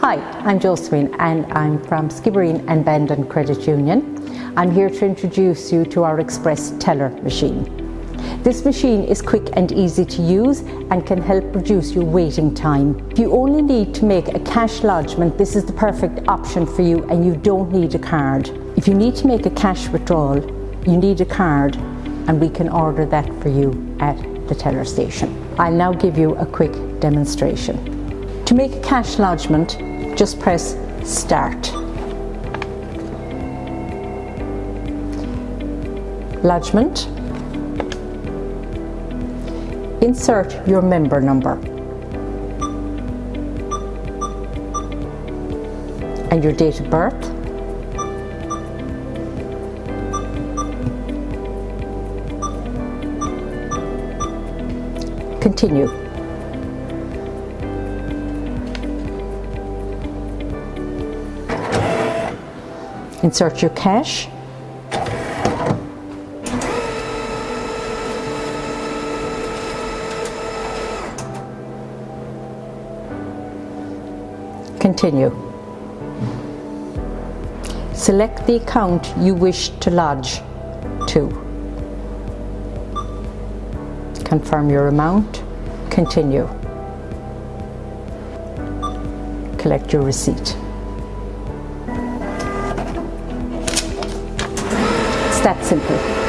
Hi, I'm Josephine and I'm from Skibbereen and Bandon Credit Union. I'm here to introduce you to our Express Teller machine. This machine is quick and easy to use and can help reduce your waiting time. If you only need to make a cash lodgement, this is the perfect option for you and you don't need a card. If you need to make a cash withdrawal, you need a card and we can order that for you at the teller station. I'll now give you a quick demonstration. To make a cash lodgement, just press Start. Lodgement. Insert your member number and your date of birth. Continue. Insert your cash. Continue. Select the account you wish to lodge to. Confirm your amount. Continue. Collect your receipt. That simple.